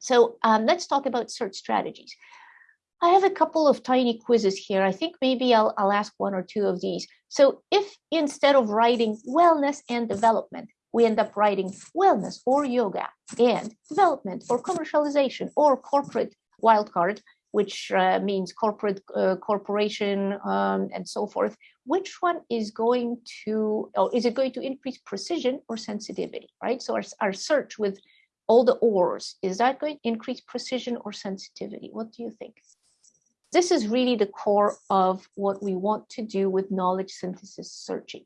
So um, let's talk about search strategies. I have a couple of tiny quizzes here. I think maybe I'll, I'll ask one or two of these. So if instead of writing wellness and development, we end up writing wellness or yoga and development or commercialization or corporate wildcard, which uh, means corporate uh, corporation um, and so forth, which one is going to, or is it going to increase precision or sensitivity, right? So our, our search with all the ors, is that going to increase precision or sensitivity? What do you think? This is really the core of what we want to do with knowledge synthesis searching.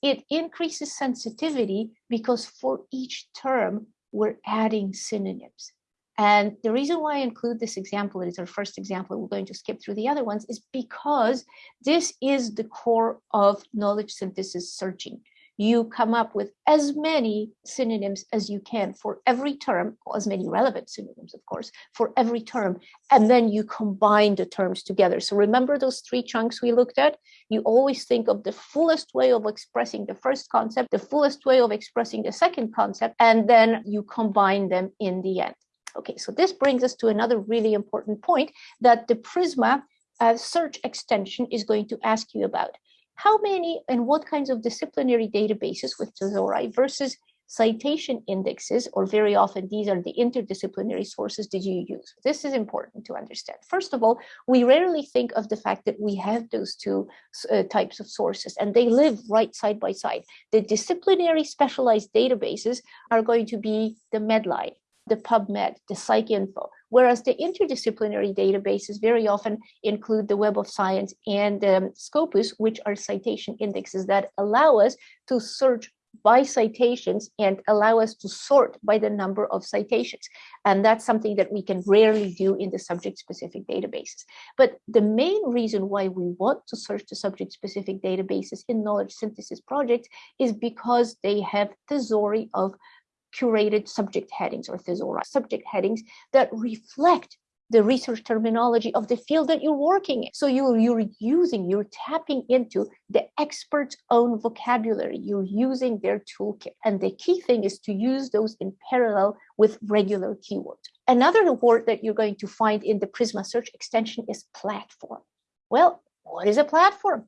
It increases sensitivity because for each term, we're adding synonyms. And the reason why I include this example, it is our first example, we're going to skip through the other ones, is because this is the core of knowledge synthesis searching. You come up with as many synonyms as you can for every term, as many relevant synonyms, of course, for every term, and then you combine the terms together. So remember those three chunks we looked at? You always think of the fullest way of expressing the first concept, the fullest way of expressing the second concept, and then you combine them in the end. Okay, so this brings us to another really important point that the Prisma uh, search extension is going to ask you about. How many and what kinds of disciplinary databases with Thesauri versus citation indexes, or very often these are the interdisciplinary sources did you use? This is important to understand. First of all, we rarely think of the fact that we have those two uh, types of sources and they live right side by side. The disciplinary specialized databases are going to be the Medline, the PubMed, the PsycInfo, whereas the interdisciplinary databases very often include the Web of Science and um, Scopus, which are citation indexes that allow us to search by citations and allow us to sort by the number of citations. And that's something that we can rarely do in the subject-specific databases. But the main reason why we want to search the subject-specific databases in knowledge synthesis projects is because they have thesauri of curated subject headings or thesaurus subject headings that reflect the research terminology of the field that you're working in. So you're, you're using, you're tapping into the expert's own vocabulary. You're using their toolkit. And the key thing is to use those in parallel with regular keywords. Another word that you're going to find in the Prisma search extension is platform. Well, what is a platform?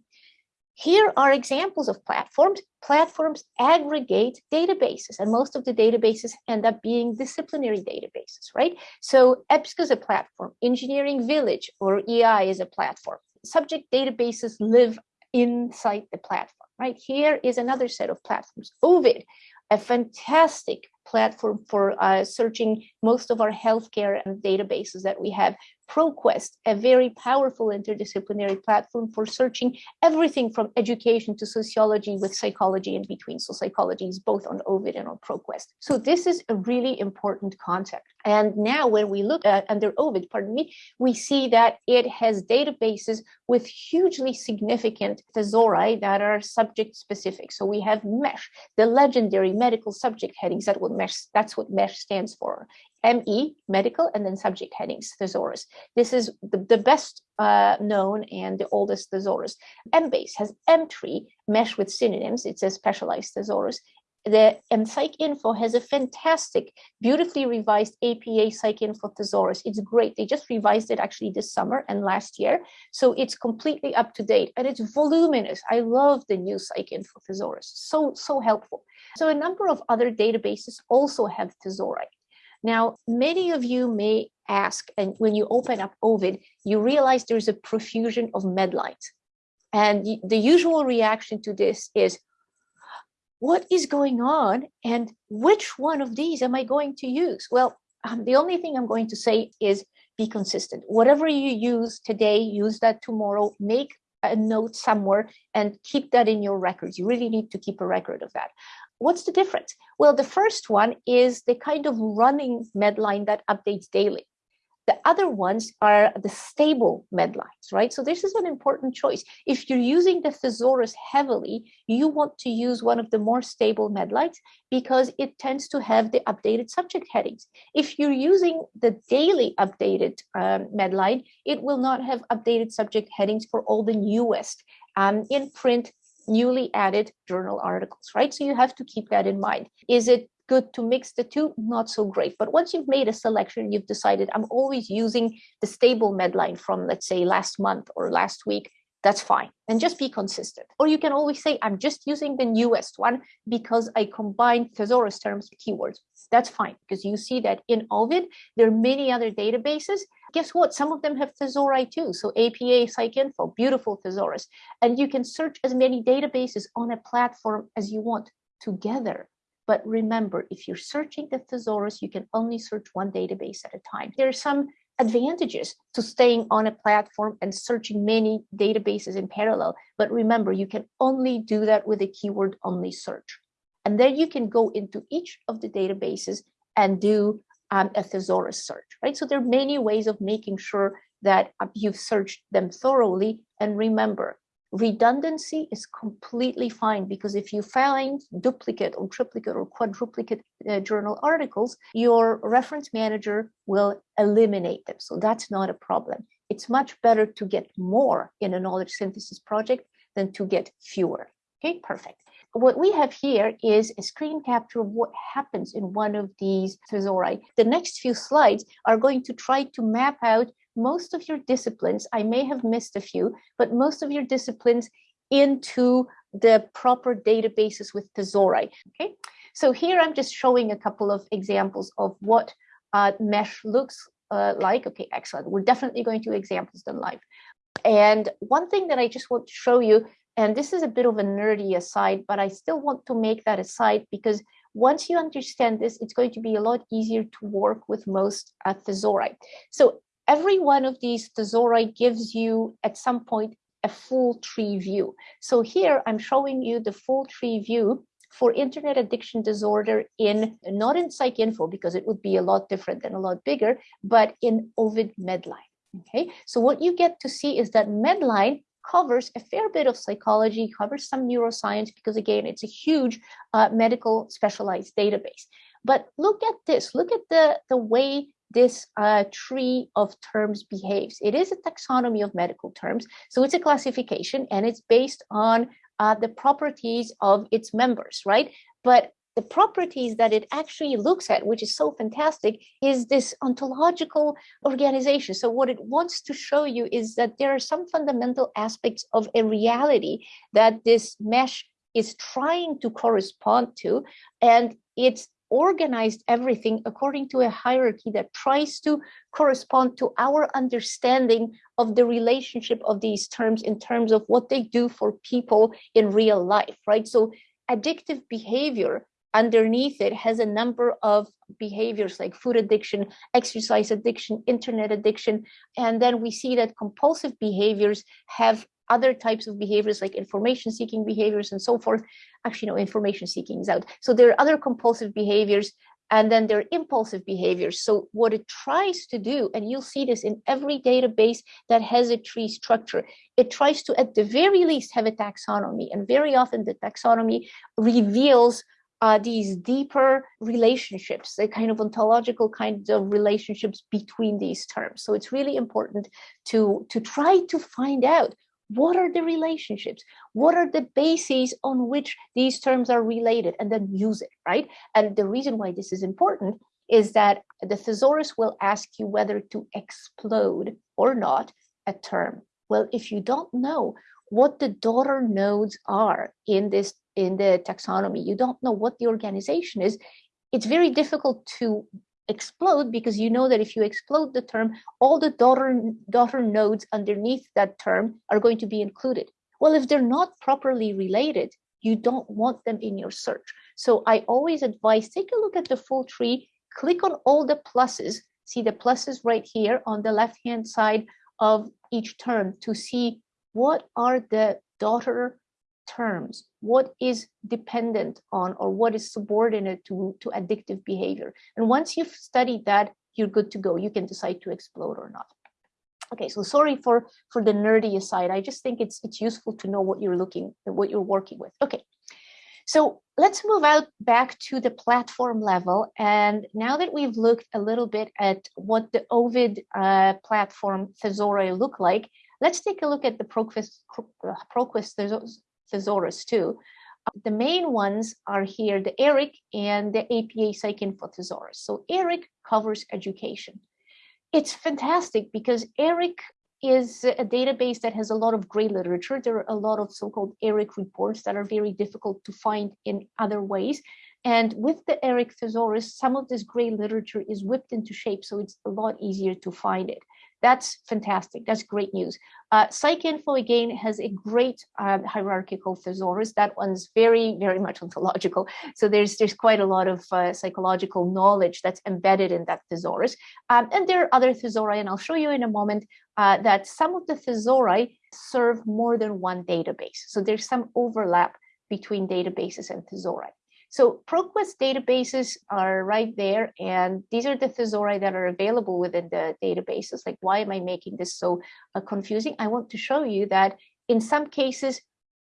Here are examples of platforms. Platforms aggregate databases, and most of the databases end up being disciplinary databases, right? So EBSCO is a platform, Engineering Village or EI is a platform. Subject databases live inside the platform, right? Here is another set of platforms. Ovid, a fantastic platform for uh, searching most of our healthcare and databases that we have. ProQuest, a very powerful interdisciplinary platform for searching everything from education to sociology with psychology in between. So psychology is both on Ovid and on ProQuest. So this is a really important concept. And now when we look at under Ovid, pardon me, we see that it has databases with hugely significant thesauri that are subject specific. So we have MESH, the legendary medical subject headings that would MESH, that's what MESH stands for. ME, medical, and then subject headings, thesaurus. This is the, the best uh, known and the oldest thesaurus. Embase has Emtree, mesh with synonyms, it's a specialized thesaurus. The and PsycInfo has a fantastic, beautifully revised APA Psych PsycInfo thesaurus. It's great. They just revised it actually this summer and last year. So it's completely up to date and it's voluminous. I love the new Psych PsycInfo thesaurus. So, so helpful. So a number of other databases also have thesauri. Now, many of you may ask, and when you open up Ovid, you realize there's a profusion of medlines. And the usual reaction to this is, what is going on and which one of these am I going to use? Well, um, the only thing I'm going to say is be consistent. Whatever you use today, use that tomorrow, make a note somewhere and keep that in your records. You really need to keep a record of that. What's the difference? Well, the first one is the kind of running medline that updates daily. The other ones are the stable medlines, right? So this is an important choice. If you're using the thesaurus heavily, you want to use one of the more stable medlines because it tends to have the updated subject headings. If you're using the daily updated um, medline, it will not have updated subject headings for all the newest um, in print newly added journal articles, right? So you have to keep that in mind. Is it good to mix the two? Not so great. But once you've made a selection, you've decided I'm always using the stable Medline from, let's say, last month or last week, that's fine. And just be consistent. Or you can always say, I'm just using the newest one because I combined thesaurus terms keywords. That's fine, because you see that in Ovid, there are many other databases. Guess what? Some of them have thesauri too. So APA, PsycInfo, beautiful thesaurus. And you can search as many databases on a platform as you want together. But remember, if you're searching the thesaurus, you can only search one database at a time. There are some advantages to staying on a platform and searching many databases in parallel. But remember, you can only do that with a keyword only search. And then you can go into each of the databases and do um, a thesaurus search, right? So there are many ways of making sure that uh, you've searched them thoroughly. And remember, redundancy is completely fine because if you find duplicate or triplicate or quadruplicate uh, journal articles, your reference manager will eliminate them. So that's not a problem. It's much better to get more in a knowledge synthesis project than to get fewer. Okay, perfect. What we have here is a screen capture of what happens in one of these thesauri. The next few slides are going to try to map out most of your disciplines, I may have missed a few, but most of your disciplines into the proper databases with Thesauri. Okay, so here I'm just showing a couple of examples of what uh, mesh looks uh, like. Okay, excellent. We're definitely going to examples than live. And one thing that I just want to show you, and this is a bit of a nerdy aside, but I still want to make that aside because once you understand this, it's going to be a lot easier to work with most uh, thesauri. So every one of these thesauri gives you at some point a full tree view. So here I'm showing you the full tree view for internet addiction disorder in not in PsycInfo because it would be a lot different and a lot bigger, but in Ovid Medline. Okay, so what you get to see is that Medline covers a fair bit of psychology, covers some neuroscience because again, it's a huge uh, medical specialized database. But look at this, look at the, the way this uh, tree of terms behaves. It is a taxonomy of medical terms, so it's a classification and it's based on uh, the properties of its members, right? But the properties that it actually looks at, which is so fantastic, is this ontological organization. So what it wants to show you is that there are some fundamental aspects of a reality that this mesh is trying to correspond to, and it's organized everything according to a hierarchy that tries to correspond to our understanding of the relationship of these terms in terms of what they do for people in real life, right? So addictive behavior underneath it has a number of behaviors like food addiction, exercise addiction, internet addiction, and then we see that compulsive behaviors have other types of behaviors like information seeking behaviors and so forth. Actually, no, information seeking is out. So there are other compulsive behaviors and then there are impulsive behaviors. So what it tries to do, and you'll see this in every database that has a tree structure, it tries to, at the very least, have a taxonomy. And very often the taxonomy reveals uh, these deeper relationships, the kind of ontological kinds of relationships between these terms. So it's really important to, to try to find out what are the relationships? What are the bases on which these terms are related and then use it, right? And the reason why this is important is that the thesaurus will ask you whether to explode or not a term. Well, if you don't know what the daughter nodes are in this in the taxonomy, you don't know what the organization is, it's very difficult to explode because you know that if you explode the term, all the daughter, daughter nodes underneath that term are going to be included. Well, if they're not properly related, you don't want them in your search. So I always advise, take a look at the full tree, click on all the pluses, see the pluses right here on the left-hand side of each term to see what are the daughter terms, what is dependent on or what is subordinate to, to addictive behavior. And once you've studied that, you're good to go. You can decide to explode or not. Okay, so sorry for, for the nerdy aside. I just think it's, it's useful to know what you're looking, what you're working with. Okay, so let's move out back to the platform level. And now that we've looked a little bit at what the Ovid uh, platform Thesauri look like, let's take a look at the ProQuest, ProQuest thesaurus too. Uh, the main ones are here, the ERIC and the APA PsycInfo thesaurus. So ERIC covers education. It's fantastic because ERIC is a database that has a lot of great literature. There are a lot of so-called ERIC reports that are very difficult to find in other ways. And with the ERIC thesaurus, some of this great literature is whipped into shape, so it's a lot easier to find it. That's fantastic. That's great news. Uh, PsycInfo again has a great um, hierarchical thesaurus. That one's very, very much ontological. So there's there's quite a lot of uh, psychological knowledge that's embedded in that thesaurus. Um, and there are other thesauri, and I'll show you in a moment uh, that some of the thesauri serve more than one database. So there's some overlap between databases and thesauri. So ProQuest databases are right there, and these are the thesauri that are available within the databases. Like, why am I making this so uh, confusing? I want to show you that in some cases,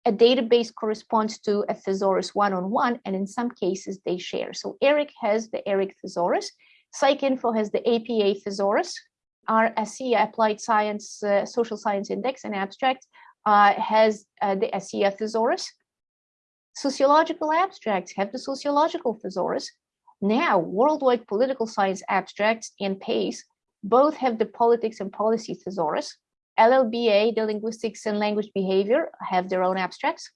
a database corresponds to a thesaurus one-on-one, -on -one, and in some cases they share. So ERIC has the ERIC thesaurus, PsycInfo has the APA thesaurus, our Applied Science uh, Social Science Index and Abstract uh, has uh, the ASSIA thesaurus, Sociological abstracts have the sociological thesaurus. Now, worldwide political science abstracts and PAIS both have the politics and policy thesaurus. LLBA, the linguistics and language behavior, have their own abstracts.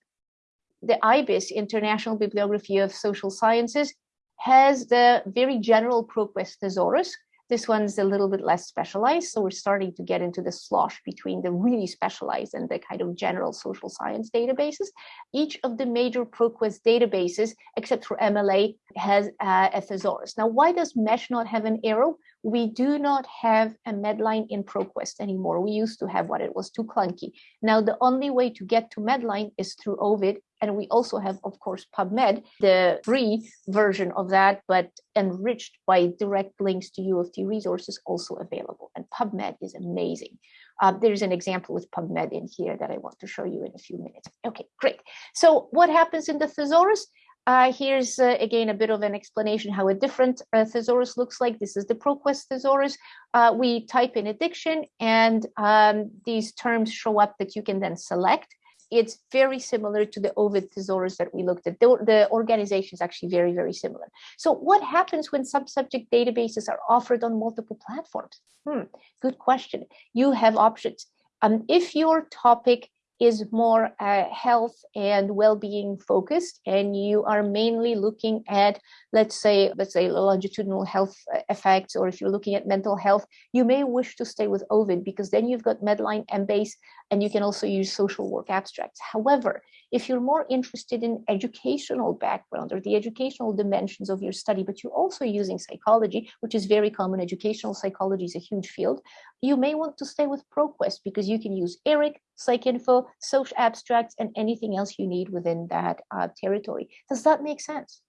The IBIS, International Bibliography of Social Sciences, has the very general ProQuest thesaurus, this one's a little bit less specialized, so we're starting to get into the slosh between the really specialized and the kind of general social science databases. Each of the major ProQuest databases, except for MLA, has uh, a thesaurus. Now, why does MESH not have an arrow? We do not have a Medline in ProQuest anymore. We used to have one, it was too clunky. Now, the only way to get to Medline is through Ovid and we also have, of course, PubMed, the free version of that, but enriched by direct links to U of T resources also available. And PubMed is amazing. Uh, there's an example with PubMed in here that I want to show you in a few minutes. Okay, great. So what happens in the thesaurus? Uh, here's uh, again a bit of an explanation how a different uh, thesaurus looks like. This is the ProQuest thesaurus. Uh, we type in addiction and um, these terms show up that you can then select it's very similar to the Ovid thesaurus that we looked at. The, the organization is actually very, very similar. So what happens when sub-subject databases are offered on multiple platforms? Hmm, good question. You have options. Um, if your topic is more uh, health and well-being focused and you are mainly looking at let's say let's say longitudinal health uh, effects or if you're looking at mental health you may wish to stay with ovid because then you've got medline and base and you can also use social work abstracts. However if you're more interested in educational background or the educational dimensions of your study, but you're also using psychology, which is very common, educational psychology is a huge field, you may want to stay with ProQuest because you can use ERIC, PsycInfo, social abstracts, and anything else you need within that uh, territory. Does that make sense?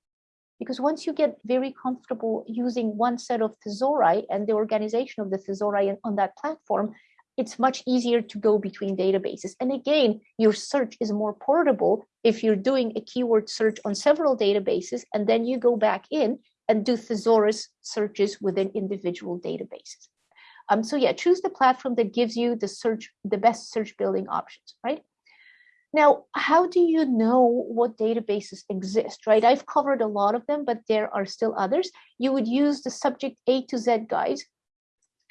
Because once you get very comfortable using one set of thesauri and the organization of the thesauri on that platform, it's much easier to go between databases. And again, your search is more portable if you're doing a keyword search on several databases, and then you go back in and do thesaurus searches within individual databases. Um, so yeah, choose the platform that gives you the search, the best search building options, right? Now, how do you know what databases exist, right? I've covered a lot of them, but there are still others. You would use the subject A to Z guide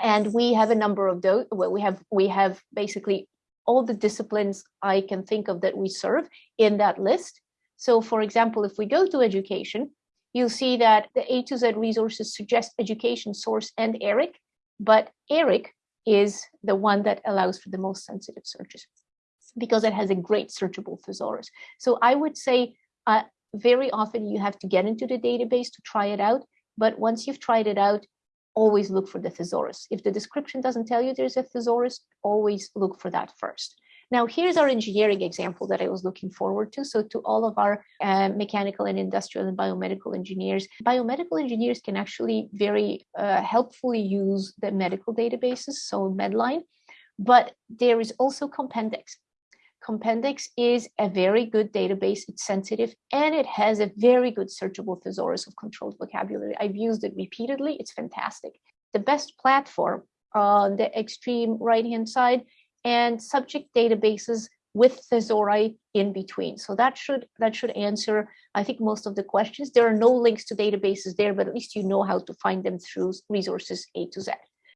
and we have a number of those well we have we have basically all the disciplines i can think of that we serve in that list. So for example if we go to education you'll see that the a to z resources suggest education source and eric but eric is the one that allows for the most sensitive searches because it has a great searchable thesaurus. So i would say uh, very often you have to get into the database to try it out but once you've tried it out always look for the thesaurus. If the description doesn't tell you there's a thesaurus, always look for that first. Now, here's our engineering example that I was looking forward to. So to all of our uh, mechanical and industrial and biomedical engineers, biomedical engineers can actually very uh, helpfully use the medical databases, so Medline, but there is also Compendex. Compendex is a very good database. It's sensitive and it has a very good searchable thesaurus of controlled vocabulary. I've used it repeatedly. It's fantastic. The best platform on the extreme right-hand side and subject databases with thesauri in between. So that should that should answer, I think, most of the questions. There are no links to databases there, but at least you know how to find them through resources A to Z.